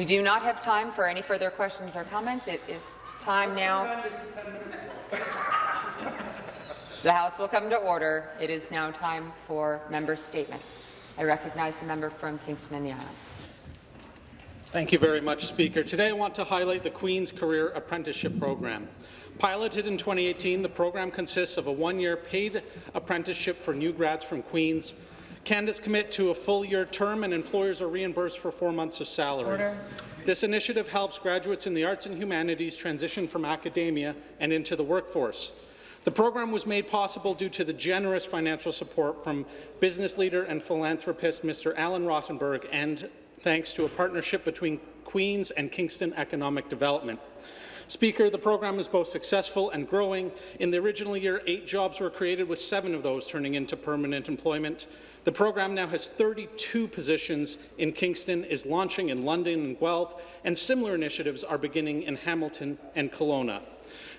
We do not have time for any further questions or comments. It is time now. The House will come to order. It is now time for member statements. I recognize the member from Kingston and the Island. Thank you very much, Speaker. Today I want to highlight the Queen's Career Apprenticeship Program. Piloted in 2018, the program consists of a one-year paid apprenticeship for new grads from Queen's. Candidates commit to a full-year term and employers are reimbursed for four months of salary. Order. This initiative helps graduates in the arts and humanities transition from academia and into the workforce. The program was made possible due to the generous financial support from business leader and philanthropist Mr. Alan Rottenberg and thanks to a partnership between Queen's and Kingston Economic Development. Speaker, the program is both successful and growing. In the original year, eight jobs were created, with seven of those turning into permanent employment. The program now has 32 positions in Kingston, is launching in London and Guelph, and similar initiatives are beginning in Hamilton and Kelowna.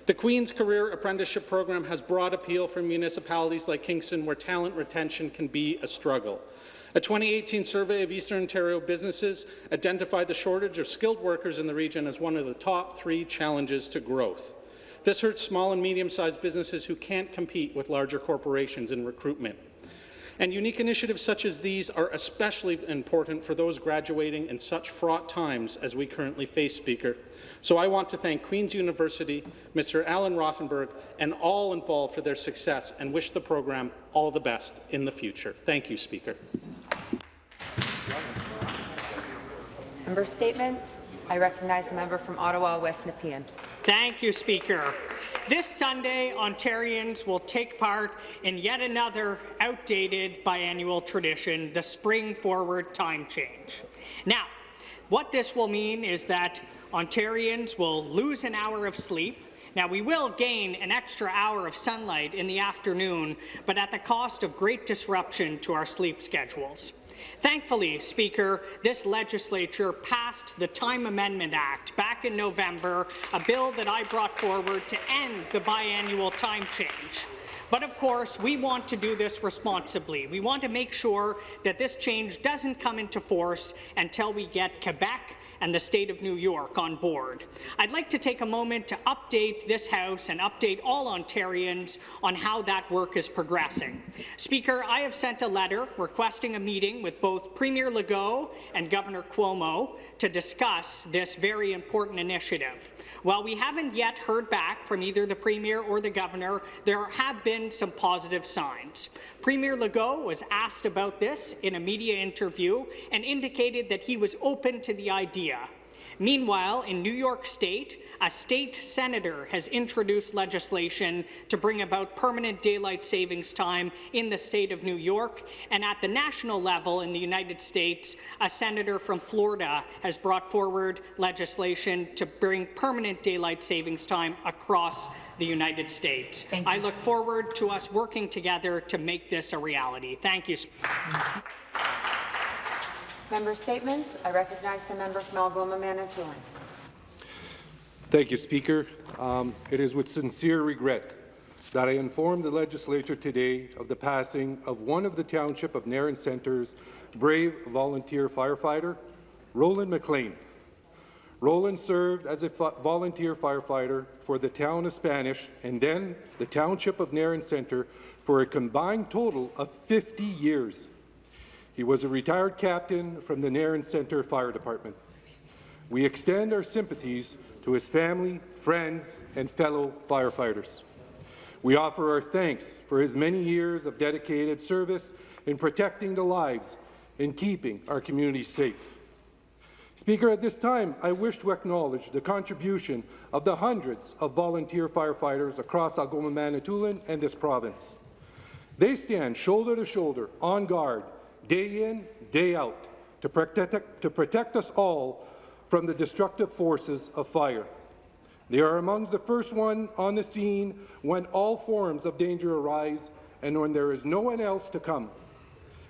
The Queen's Career Apprenticeship Program has broad appeal for municipalities like Kingston, where talent retention can be a struggle. A 2018 survey of Eastern Ontario businesses identified the shortage of skilled workers in the region as one of the top three challenges to growth. This hurts small and medium-sized businesses who can't compete with larger corporations in recruitment. And unique initiatives such as these are especially important for those graduating in such fraught times as we currently face, Speaker. So I want to thank Queen's University, Mr. Alan Rottenberg, and all involved for their success and wish the program all the best in the future. Thank you, Speaker. Member statements. I recognize the member from Ottawa West Nepean. Thank you, Speaker. This Sunday, Ontarians will take part in yet another outdated biannual tradition, the Spring Forward Time Change. Now, what this will mean is that Ontarians will lose an hour of sleep, now, we will gain an extra hour of sunlight in the afternoon, but at the cost of great disruption to our sleep schedules. Thankfully, Speaker, this legislature passed the Time Amendment Act back in November, a bill that I brought forward to end the biannual time change. But of course, we want to do this responsibly. We want to make sure that this change doesn't come into force until we get Quebec and the state of New York on board. I'd like to take a moment to update this House and update all Ontarians on how that work is progressing. Speaker, I have sent a letter requesting a meeting with both Premier Legault and Governor Cuomo to discuss this very important initiative. While we haven't yet heard back from either the Premier or the Governor, there have been some positive signs. Premier Legault was asked about this in a media interview and indicated that he was open to the idea. Meanwhile, in New York State, a state senator has introduced legislation to bring about permanent daylight savings time in the state of New York, and at the national level in the United States, a senator from Florida has brought forward legislation to bring permanent daylight savings time across the United States. I look forward to us working together to make this a reality. Thank you. Member statements. I recognize the member from Algoma Manitoulin. Thank you, Speaker. Um, it is with sincere regret that I inform the legislature today of the passing of one of the Township of Nairn Centre's brave volunteer firefighter, Roland McLean. Roland served as a volunteer firefighter for the town of Spanish and then the Township of Nairn Centre for a combined total of 50 years. He was a retired captain from the Nairn Centre Fire Department. We extend our sympathies to his family, friends, and fellow firefighters. We offer our thanks for his many years of dedicated service in protecting the lives and keeping our communities safe. Speaker, at this time, I wish to acknowledge the contribution of the hundreds of volunteer firefighters across Algoma Manitoulin and this province. They stand shoulder to shoulder, on guard, day in, day out, to protect, to protect us all from the destructive forces of fire. They are among the first one on the scene when all forms of danger arise and when there is no one else to come.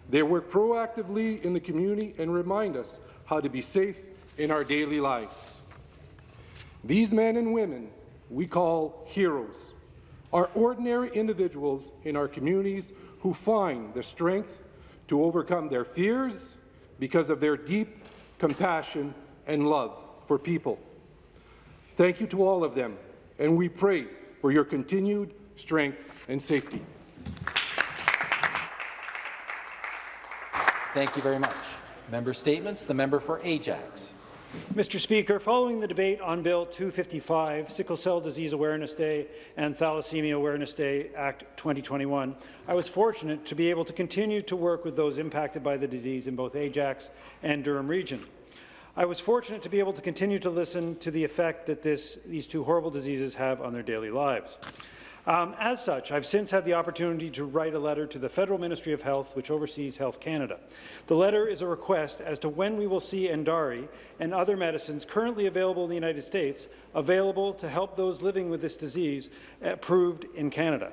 They work proactively in the community and remind us how to be safe in our daily lives. These men and women we call heroes are ordinary individuals in our communities who find the strength to overcome their fears because of their deep compassion and love for people. Thank you to all of them, and we pray for your continued strength and safety. Thank you very much. Member statements. The member for Ajax. Mr. Speaker, following the debate on Bill 255, Sickle Cell Disease Awareness Day and Thalassemia Awareness Day Act 2021, I was fortunate to be able to continue to work with those impacted by the disease in both Ajax and Durham region. I was fortunate to be able to continue to listen to the effect that this, these two horrible diseases have on their daily lives. Um, as such, I've since had the opportunity to write a letter to the Federal Ministry of Health, which oversees Health Canada. The letter is a request as to when we will see Endari and other medicines currently available in the United States available to help those living with this disease approved in Canada.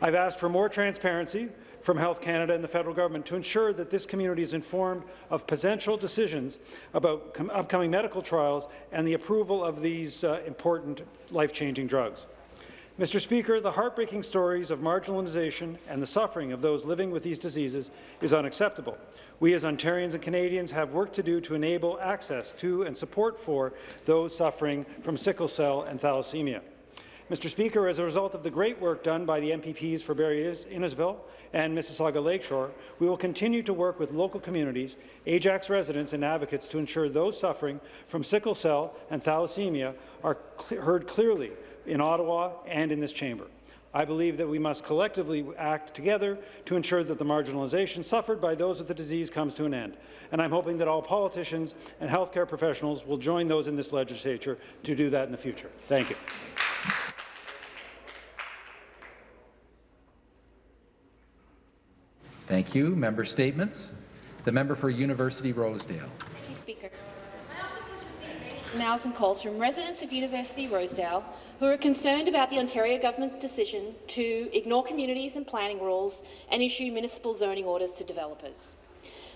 I've asked for more transparency from Health Canada and the federal government to ensure that this community is informed of potential decisions about upcoming medical trials and the approval of these uh, important life-changing drugs. Mr. Speaker, the heartbreaking stories of marginalization and the suffering of those living with these diseases is unacceptable. We as Ontarians and Canadians have work to do to enable access to and support for those suffering from sickle cell and thalassemia. Mr. Speaker, as a result of the great work done by the MPPs for Barrie Innisfil and Mississauga Lakeshore, we will continue to work with local communities, Ajax residents and advocates to ensure those suffering from sickle cell and thalassemia are cl heard clearly in Ottawa and in this chamber. I believe that we must collectively act together to ensure that the marginalization suffered by those with the disease comes to an end. And I'm hoping that all politicians and healthcare professionals will join those in this legislature to do that in the future. Thank you. Thank you. Member statements. The member for University Rosedale. Thank you, Speaker. Emails and calls from residents of University Rosedale who are concerned about the Ontario government's decision to ignore communities and planning rules and issue municipal zoning orders to developers.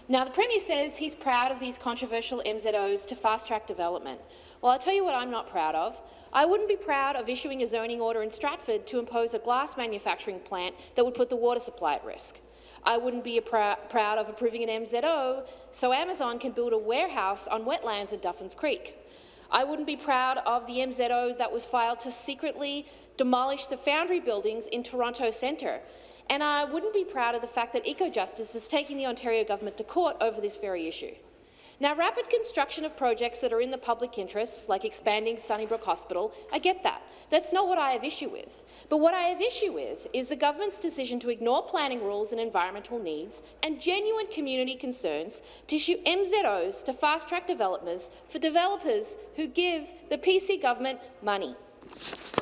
Now, the Premier says he's proud of these controversial MZOs to fast-track development. Well, I'll tell you what I'm not proud of. I wouldn't be proud of issuing a zoning order in Stratford to impose a glass manufacturing plant that would put the water supply at risk. I wouldn't be pr proud of approving an MZO so Amazon can build a warehouse on wetlands at Duffins Creek. I wouldn't be proud of the MZO that was filed to secretly demolish the Foundry buildings in Toronto Centre. And I wouldn't be proud of the fact that EcoJustice is taking the Ontario government to court over this very issue. Now, rapid construction of projects that are in the public interest, like expanding Sunnybrook Hospital, I get that. That's not what I have issue with. But what I have issue with is the government's decision to ignore planning rules and environmental needs and genuine community concerns to issue MZOs to fast-track developers for developers who give the PC government money.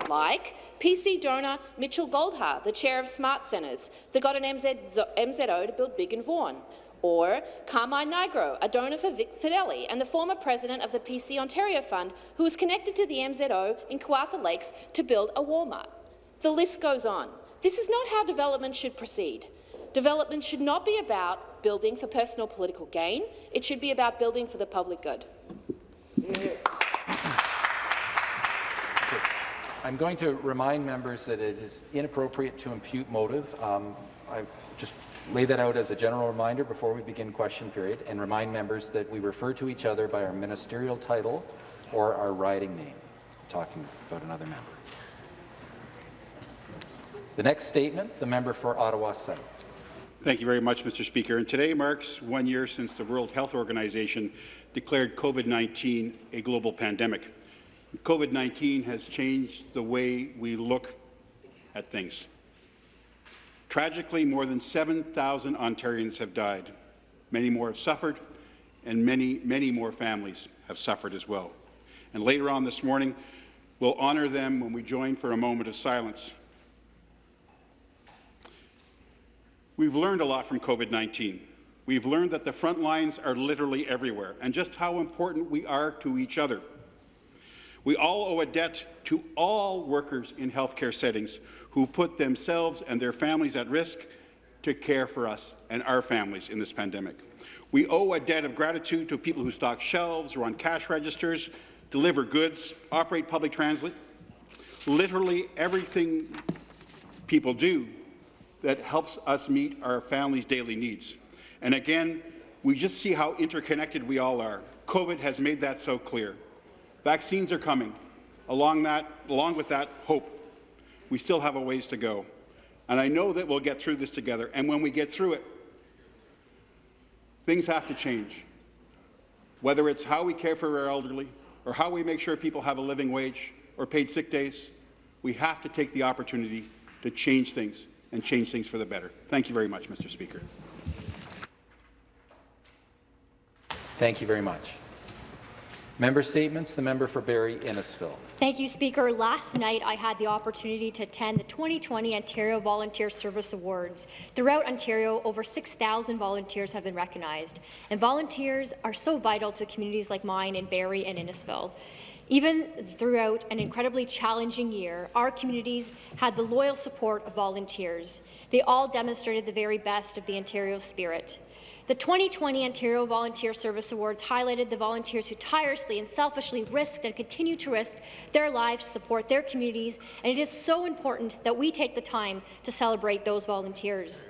Like PC donor Mitchell Goldhar, the chair of Smart Centres, that got an MZO to build Big and Vaughan or Carmine Nigro, a donor for Vic Fedeli and the former president of the PC Ontario Fund, who was connected to the MZO in Kawartha Lakes to build a Walmart. The list goes on. This is not how development should proceed. Development should not be about building for personal political gain. It should be about building for the public good. I'm going to remind members that it is inappropriate to impute motive. Um, just lay that out as a general reminder before we begin question period and remind members that we refer to each other by our ministerial title or our riding name, talking about another member. The next statement, the member for Ottawa South. Thank you very much, Mr. Speaker. And today marks one year since the World Health Organization declared COVID-19 a global pandemic. COVID-19 has changed the way we look at things. Tragically, more than 7,000 Ontarians have died. Many more have suffered, and many, many more families have suffered as well. And later on this morning, we'll honour them when we join for a moment of silence. We've learned a lot from COVID-19. We've learned that the front lines are literally everywhere, and just how important we are to each other. We all owe a debt to all workers in healthcare settings who put themselves and their families at risk to care for us and our families in this pandemic. We owe a debt of gratitude to people who stock shelves, run cash registers, deliver goods, operate public transit, literally everything people do that helps us meet our families' daily needs. And again, we just see how interconnected we all are. COVID has made that so clear. Vaccines are coming. Along, that, along with that, hope. We still have a ways to go. And I know that we'll get through this together. And when we get through it, things have to change. Whether it's how we care for our elderly, or how we make sure people have a living wage or paid sick days, we have to take the opportunity to change things and change things for the better. Thank you very much, Mr. Speaker. Thank you very much. Member statements. The member for Barrie Innisfil. Thank you, Speaker. Last night, I had the opportunity to attend the 2020 Ontario Volunteer Service Awards. Throughout Ontario, over 6,000 volunteers have been recognized, and volunteers are so vital to communities like mine in Barrie and Innisfil. Even throughout an incredibly challenging year, our communities had the loyal support of volunteers. They all demonstrated the very best of the Ontario spirit. The 2020 Ontario Volunteer Service Awards highlighted the volunteers who tirelessly and selfishly risked and continue to risk their lives to support their communities, and it is so important that we take the time to celebrate those volunteers.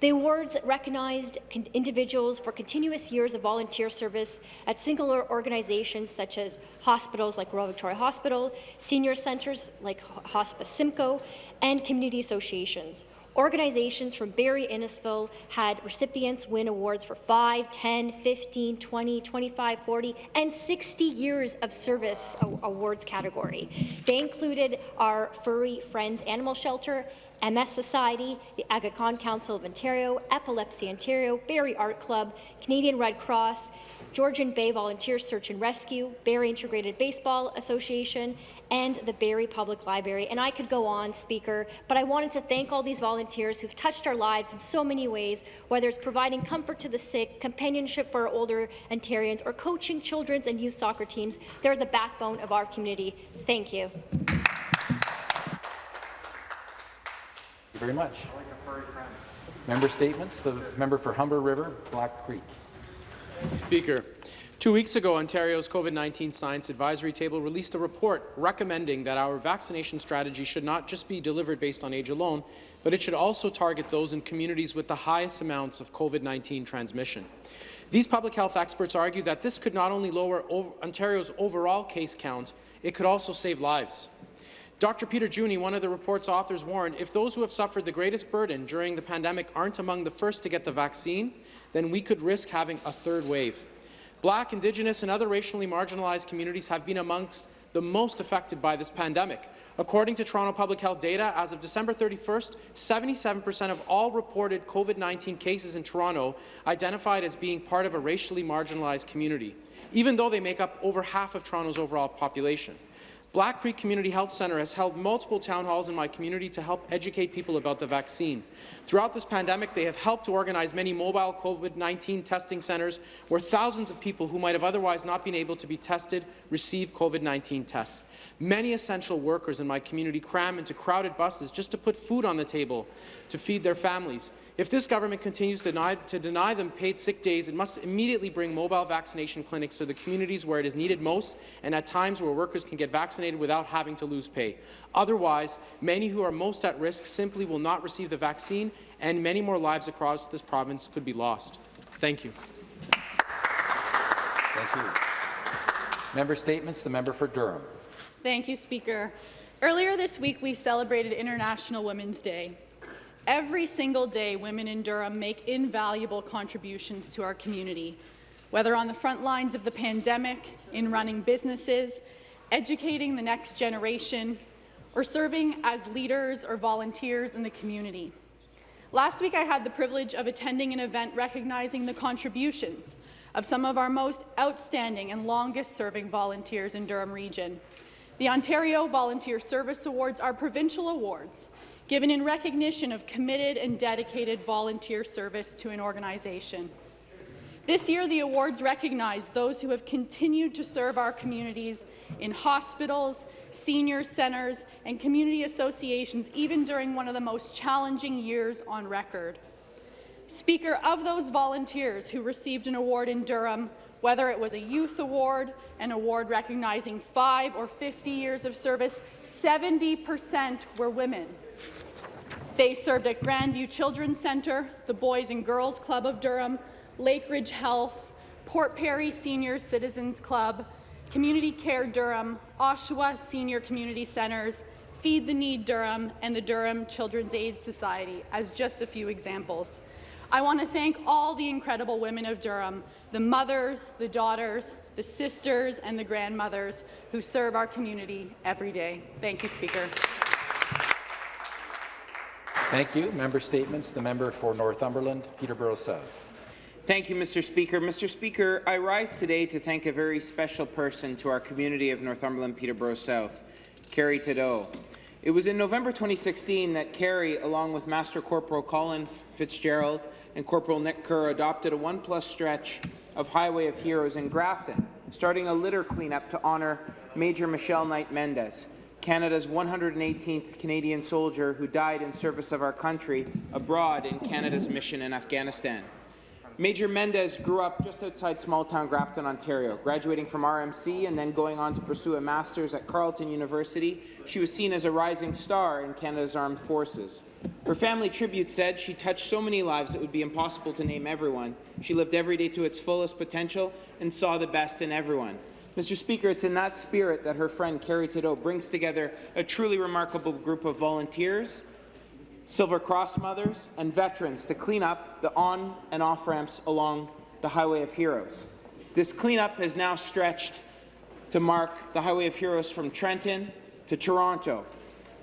The awards recognized individuals for continuous years of volunteer service at singular organizations such as hospitals like Royal Victoria Hospital, senior centres like Hospice Simcoe, and community associations. Organizations from Barrie Innisfil had recipients win awards for 5, 10, 15, 20, 25, 40, and 60 years of service awards category. They included our Furry Friends Animal Shelter, MS Society, the Aga Khan Council of Ontario, Epilepsy Ontario, Barrie Art Club, Canadian Red Cross, Georgian Bay Volunteer Search and Rescue, Barrie Integrated Baseball Association, and the Barrie Public Library. And I could go on, Speaker, but I wanted to thank all these volunteers who've touched our lives in so many ways, whether it's providing comfort to the sick, companionship for our older Ontarians, or coaching children's and youth soccer teams. They're the backbone of our community. Thank you. Thank you very much. Member statements. The member for Humber River, Black Creek. Speaker, two weeks ago, Ontario's COVID-19 Science Advisory Table released a report recommending that our vaccination strategy should not just be delivered based on age alone, but it should also target those in communities with the highest amounts of COVID-19 transmission. These public health experts argue that this could not only lower Ontario's overall case count, it could also save lives. Dr. Peter Juni, one of the report's authors, warned if those who have suffered the greatest burden during the pandemic aren't among the first to get the vaccine, then we could risk having a third wave. Black, Indigenous and other racially marginalized communities have been amongst the most affected by this pandemic. According to Toronto Public Health data, as of December 31st, 77% of all reported COVID-19 cases in Toronto identified as being part of a racially marginalized community, even though they make up over half of Toronto's overall population. Black Creek Community Health Centre has held multiple town halls in my community to help educate people about the vaccine. Throughout this pandemic, they have helped to organize many mobile COVID-19 testing centres where thousands of people who might have otherwise not been able to be tested receive COVID-19 tests. Many essential workers in my community cram into crowded buses just to put food on the table to feed their families. If this government continues to deny, to deny, them paid sick days, it must immediately bring mobile vaccination clinics to the communities where it is needed most and at times where workers can get vaccinated without having to lose pay. Otherwise, many who are most at risk simply will not receive the vaccine, and many more lives across this province could be lost. Thank you. Thank you. Member statements. The member for Durham. Thank you, Speaker. Earlier this week, we celebrated International Women's Day. Every single day, women in Durham make invaluable contributions to our community, whether on the front lines of the pandemic, in running businesses, educating the next generation, or serving as leaders or volunteers in the community. Last week, I had the privilege of attending an event recognizing the contributions of some of our most outstanding and longest-serving volunteers in Durham Region. The Ontario Volunteer Service Awards are provincial awards given in recognition of committed and dedicated volunteer service to an organization. This year, the awards recognize those who have continued to serve our communities in hospitals, senior centres, and community associations, even during one of the most challenging years on record. Speaker, of those volunteers who received an award in Durham, whether it was a youth award, an award recognizing five or 50 years of service, 70 percent were women. They served at Grandview Children's Centre, the Boys and Girls Club of Durham, Lakeridge Health, Port Perry Senior Citizens Club, Community Care Durham, Oshawa Senior Community Centres, Feed the Need Durham, and the Durham Children's Aid Society, as just a few examples. I want to thank all the incredible women of Durham, the mothers, the daughters, the sisters, and the grandmothers who serve our community every day. Thank you, Speaker. Thank you. Member statements. The member for Northumberland, Peterborough South. Thank you, Mr. Speaker. Mr. Speaker, I rise today to thank a very special person to our community of Northumberland, Peterborough South, Carrie Tadeau. It was in November 2016 that Carrie, along with Master Corporal Colin Fitzgerald and Corporal Nick Kerr, adopted a one-plus stretch of Highway of Heroes in Grafton, starting a litter cleanup to honour Major Michelle Knight Mendes, Canada's 118th Canadian soldier who died in service of our country abroad in Canada's mission in Afghanistan. Major Mendes grew up just outside small-town Grafton, Ontario. Graduating from RMC and then going on to pursue a master's at Carleton University, she was seen as a rising star in Canada's armed forces. Her family tribute said she touched so many lives it would be impossible to name everyone. She lived every day to its fullest potential and saw the best in everyone. Mr. Speaker, it's in that spirit that her friend Carrie Tadeau brings together a truly remarkable group of volunteers, Silver Cross mothers, and veterans to clean up the on and off ramps along the Highway of Heroes. This cleanup has now stretched to mark the Highway of Heroes from Trenton to Toronto.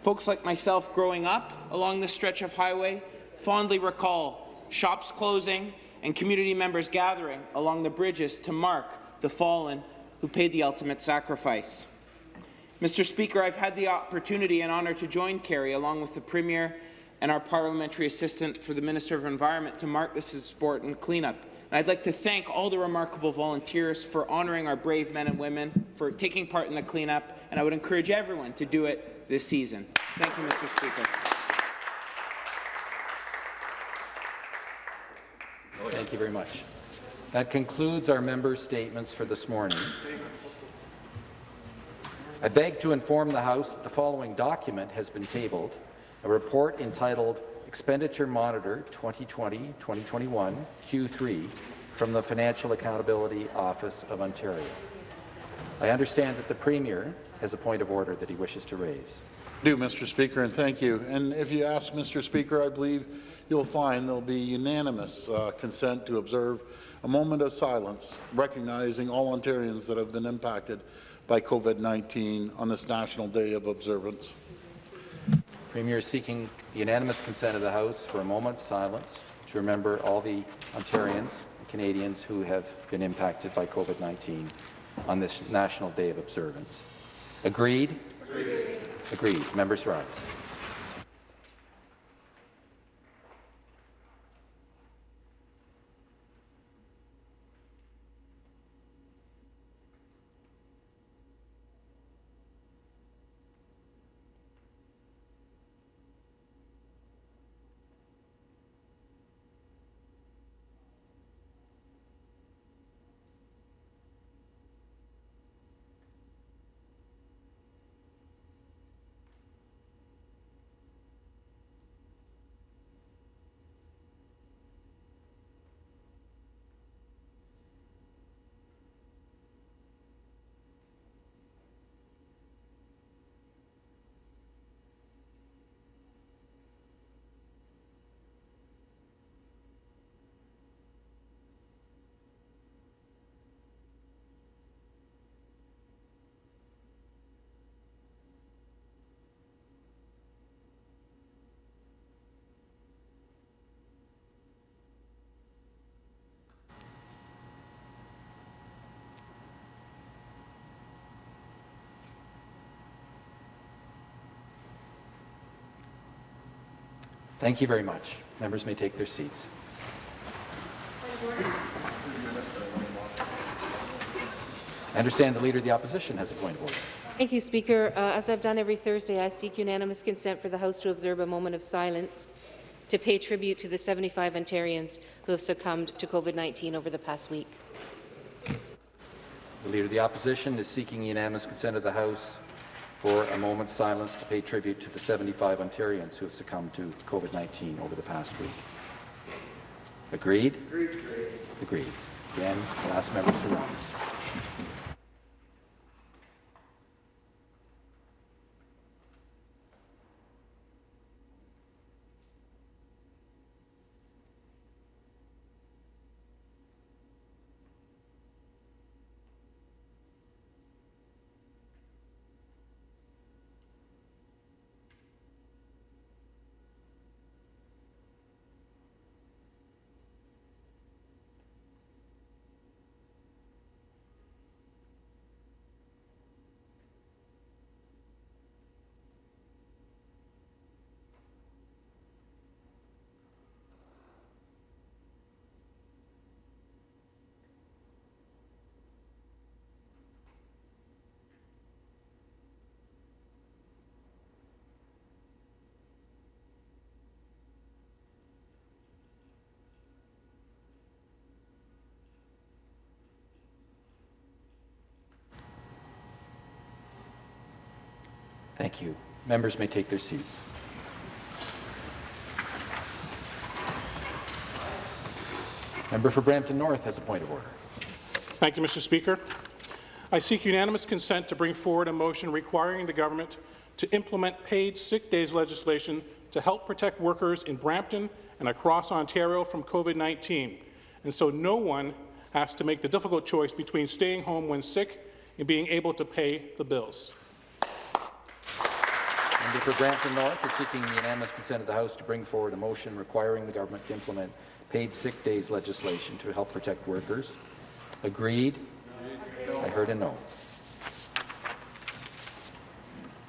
Folks like myself growing up along this stretch of highway fondly recall shops closing and community members gathering along the bridges to mark the fallen who paid the ultimate sacrifice. Mr. Speaker, I've had the opportunity and honour to join Carrie along with the Premier and our Parliamentary Assistant for the Minister of Environment to mark this important cleanup. And I'd like to thank all the remarkable volunteers for honouring our brave men and women, for taking part in the cleanup, and I would encourage everyone to do it this season. Thank you, Mr. Speaker. Thank you very much. That concludes our members' statements for this morning. I beg to inform the House that the following document has been tabled, a report entitled Expenditure Monitor 2020-2021 Q3 from the Financial Accountability Office of Ontario. I understand that the Premier has a point of order that he wishes to raise. do, Mr. Speaker, and thank you. And if you ask Mr. Speaker, I believe you'll find there'll be unanimous uh, consent to observe a moment of silence, recognizing all Ontarians that have been impacted by COVID-19 on this National Day of Observance. Premier is seeking the unanimous consent of the House for a moment's silence to remember all the Ontarians and Canadians who have been impacted by COVID-19 on this National Day of Observance. Agreed? Agreed. Agreed. Members rise. Thank you very much. Members may take their seats. I understand the Leader of the Opposition has a point of order. Thank you, Speaker. Uh, as I've done every Thursday, I seek unanimous consent for the House to observe a moment of silence to pay tribute to the 75 Ontarians who have succumbed to COVID-19 over the past week. The Leader of the Opposition is seeking unanimous consent of the House for a moment's silence to pay tribute to the 75 Ontarians who have succumbed to COVID-19 over the past week. Agreed? Agreed. Agreed. Again, I'll ask members to rise. Thank you. Members may take their seats. Member for Brampton North has a point of order. Thank you, Mr. Speaker. I seek unanimous consent to bring forward a motion requiring the government to implement paid sick days legislation to help protect workers in Brampton and across Ontario from COVID-19, and so no one has to make the difficult choice between staying home when sick and being able to pay the bills. Member for Brampton North is seeking the unanimous consent of the House to bring forward a motion requiring the government to implement paid sick days legislation to help protect workers. Agreed? I heard a no.